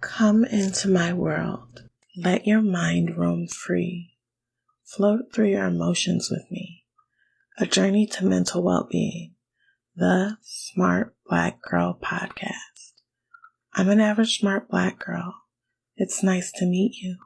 Come into my world. Let your mind roam free. Float through your emotions with me. A journey to mental well being. The Smart Black Girl Podcast. I'm an average smart black girl. It's nice to meet you.